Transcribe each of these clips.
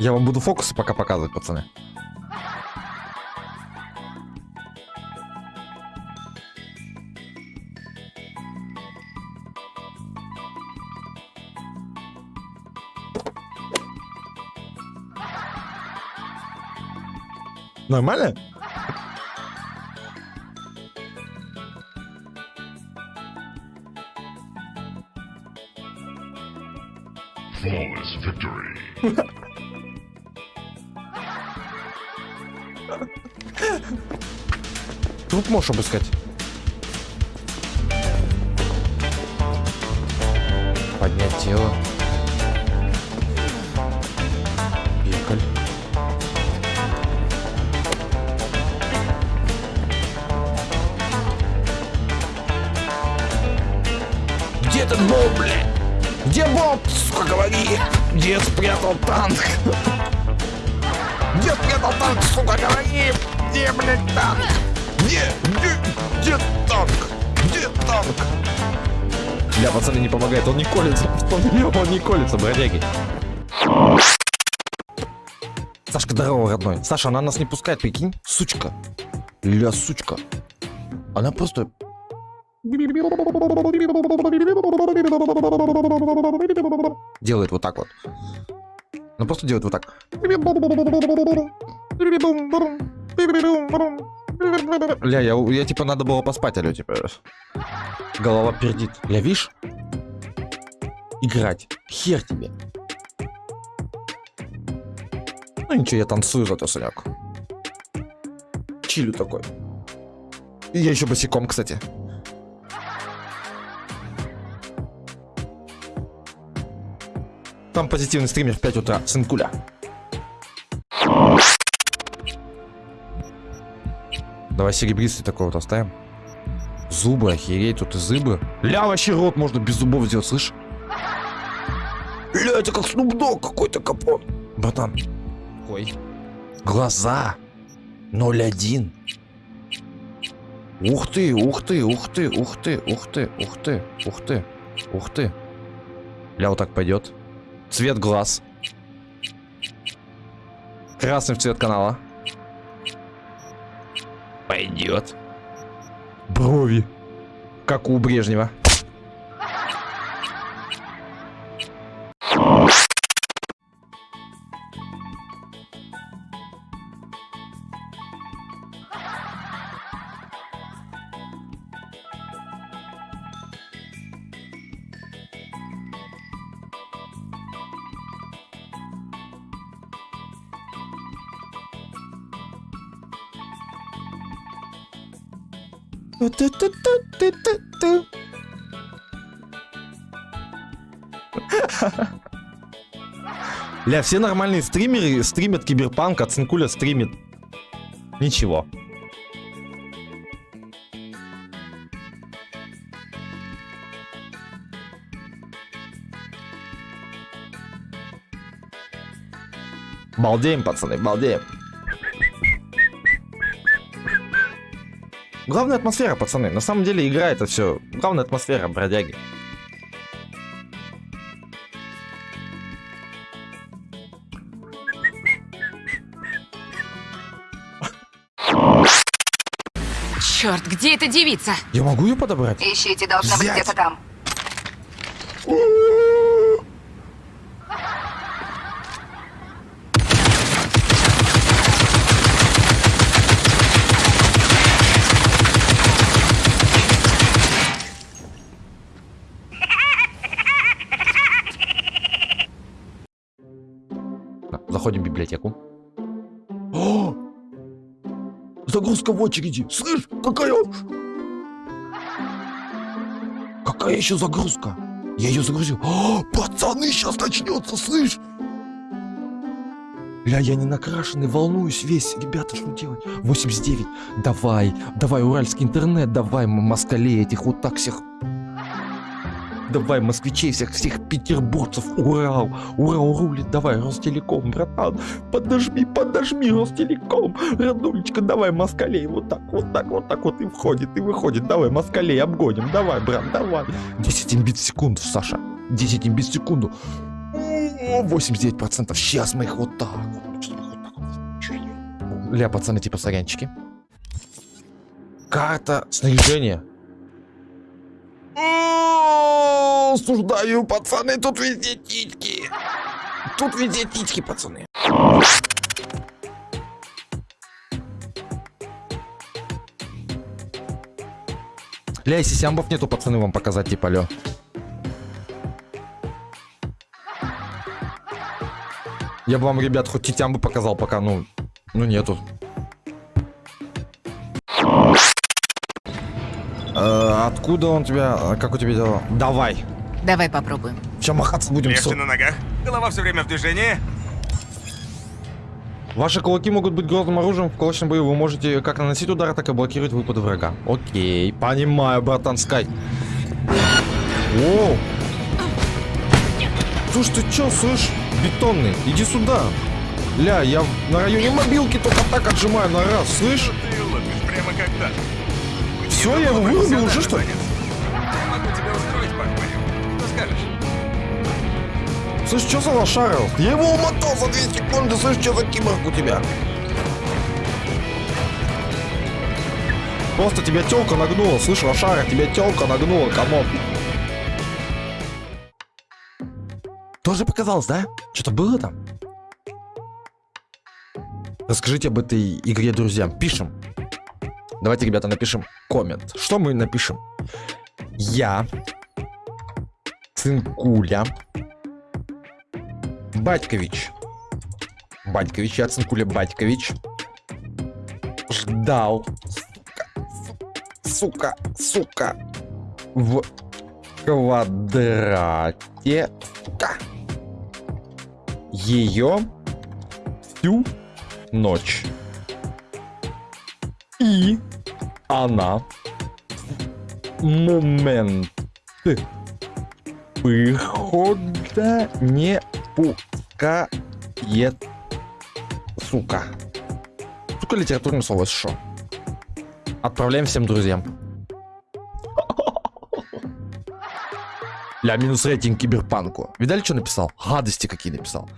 Я вам буду фокусы пока показывать, пацаны. Нормально? Flawless victory. Труп можешь обыскать. Поднять тело. Где Боб? Сука, говори! Где спрятал танк? Где спрятал танк, сука, говори! Где, блядь, танк? Где? Где? Где танк? Где танк? Бля, пацаны, не помогает, он не колется. Он, он не колется, бродяги. Сашка, здорово, родной. Саша, она нас не пускает, прикинь? Сучка. Ля, сучка. Она просто... Делает вот так вот. Ну просто делает вот так. Ля, я, я типа надо было поспать, алё, типа. Голова пердит. Ля, видишь? Играть. Хер тебе. Ну ничего, я танцую зато, Санек. Чилю такой. И я еще босиком, кстати. Там позитивный стример в 5 утра, сынкуля. Давай серебристый такой вот оставим. Зубы, охереть, тут и зубы. Ля, вообще рот можно без зубов сделать, слышь? Ля, это как Dogg какой-то капот. Братан. Ой. Глаза. 0,1. Ух ты, ух ты, ух ты, ух ты, ух ты, ух ты, ух ты, ух ты. Ля, вот так пойдет. Цвет глаз. Красный в цвет канала. Пойдет. Брови. Как у Брежнева. Ля, все нормальные стримеры стримят киберпанк, а Цинкуля стримит. Ничего. Балдеем, пацаны, балдеем. Главная атмосфера, пацаны. На самом деле игра это все. Главная атмосфера, бродяги. Черт, где эта девица? Я могу ее подобрать? Ищите, должна быть Взять. где-то там. Да, Заходим в библиотеку. О! Загрузка в очереди. Слышь, какая... Какая еще загрузка? Я ее загрузил. О, пацаны, сейчас начнется, слышь? Ля, я не накрашенный, волнуюсь весь. Ребята, что делать? 89. Давай, давай, уральский интернет, давай, москалей этих вот так всех. Давай, москвичей всех, всех петербургцев, Урал, Урал рулит, давай, Ростелеком, братан, подожми, подожми, Ростелеком, роднулечка, давай, москалей, вот так, вот так, вот так вот и входит, и выходит, давай, москалей обгоним, давай, брат, давай. 10 имбит в секунду, Саша, 10 имбит в секунду. О, 89%, сейчас мы их вот так вот. Ля, пацаны, типа сорянчики. Карта снаряжения. О, Осуждаю, пацаны, тут везде титьки. Тут везде титьки, пацаны. Ля, если сямбов нету, пацаны, вам показать, типа, лё. Я бы вам, ребят, хоть титямбы показал, пока, ну, ну нету. Э, откуда он тебя, э, как у тебя дела? Давай. Давай попробуем. Сейчас махаться будем. Легче на ногах. Голова все время в движении. Ваши кулаки могут быть грозным оружием в кулачном бою. Вы можете как наносить удары, так и блокировать выпады врага. Окей, понимаю, братан Скай. Воу. Слушай, ты чё, слышь? Бетонный, иди сюда. Ля, я на районе мобилки только так отжимаю на раз, слышь? Ты лопишь прямо. Все, я его вырубил уже, что ли? Я могу тебя устроить, похвалю. Скажешь? Слышь, что за лошара? Я его умотал за 2 секунды, слышь, что за киборг у тебя? Просто тебя телка нагнула, слышь, лошара, тебя телка нагнула, come on. Тоже показалось, да? Что-то было там? Расскажите об этой игре друзьям. Пишем. Давайте, ребята, напишем коммент. Что мы напишем? Я, Цинкуля, Батькович. Батькович, я Цинкуля Батькович. Ждал. Сука, сука. В квадрате. Сука. Ее всю ночь. И она момент выхода не пускает. Сука. Сука, литературное слово, что? Отправляем всем друзьям. Ля, минус рейтинг киберпанку. Видали, что написал? Гадости какие написал.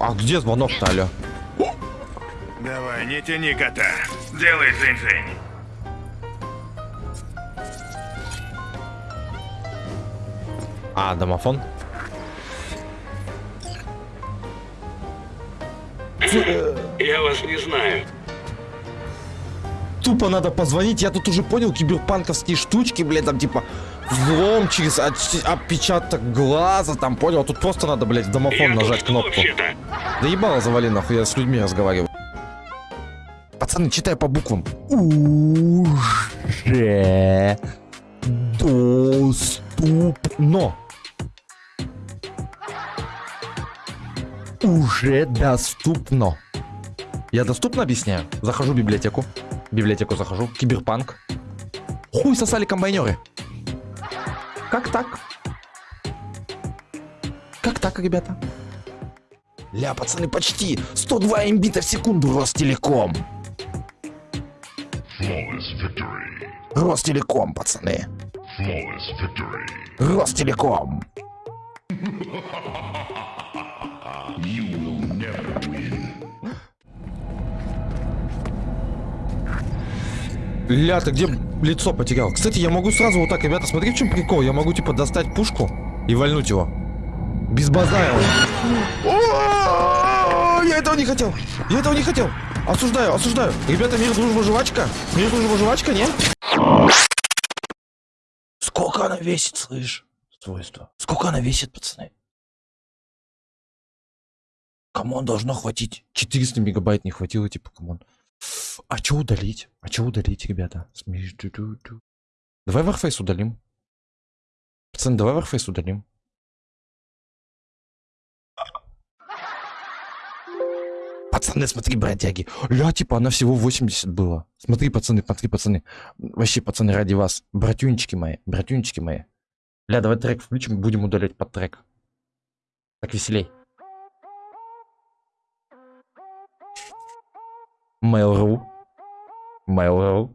А где звонок-то, алё? Давай, не тяни кота. Делай дзынь-дзынь. А, домофон? Я вас не знаю. Тупо надо позвонить, я тут уже понял киберпанковские штучки, блядь, там типа взлом через отпечаток глаза, там понял, а тут просто надо, блядь, в домофон Я нажать кнопку. Да ебало завали нахуй, я с людьми разговариваю. Пацаны, читай по буквам. Уже доступно. Уже доступно. Я доступно объясняю? Захожу в библиотеку. В библиотеку захожу. Киберпанк. Хуй сосали комбайнеры. Как так? Как так, ребята? Ля, пацаны, почти 102 имбита в секунду Ростелеком. Ростелеком, пацаны. Ростелеком. You will never win. Ля, ты где лицо потерял? Кстати, я могу сразу вот так, ребята, смотри, в чем прикол. Я могу, типа, достать пушку и вальнуть его. Без базара. Я этого не хотел. Я этого не хотел. Осуждаю, осуждаю. Ребята, мир, дружба, жвачка. Мир, дружба, жвачка, нет? Сколько она весит, слышь? Свойства. Сколько она весит, пацаны? Come on, должно хватить. 400 мегабайт не хватило, типа, come on. А что удалить? А что удалить, ребята? Давай Warface удалим. Пацаны, давай Warface удалим. Пацаны, смотри, бродяги. Ля, типа, она всего 80 была. Смотри, пацаны, смотри, пацаны. Вообще, пацаны, ради вас. Братюнчики мои, братюнчики мои. Ля, давай трек включим, будем удалять под трек. Так веселей. Mail.ru. Mail.ru.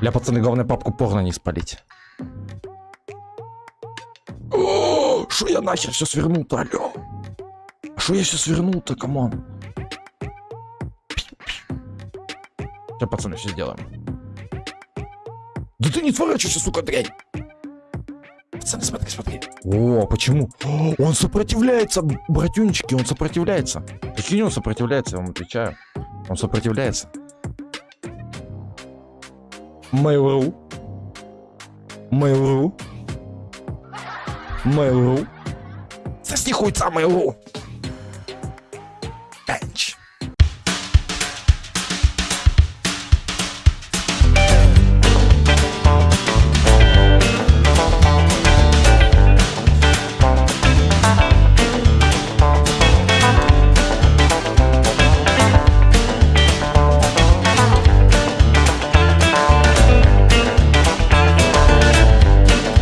Ля, пацаны, главное папку порно не спалить. О, Шо я нахер все свернул-то, алло? Шо я все свернул-то, come on? Сейчас, пацаны, все сделаем. Да ты не сворачивайся, сука, дрянь! Пацаны, смотри, смотри. О, почему? Он сопротивляется, братюнчики, он сопротивляется. Прикинь, он сопротивляется, я вам отвечаю. Он сопротивляется. Mail.ru. Mail.ru. Mail.ru. Сосни хуйца Mail.ru.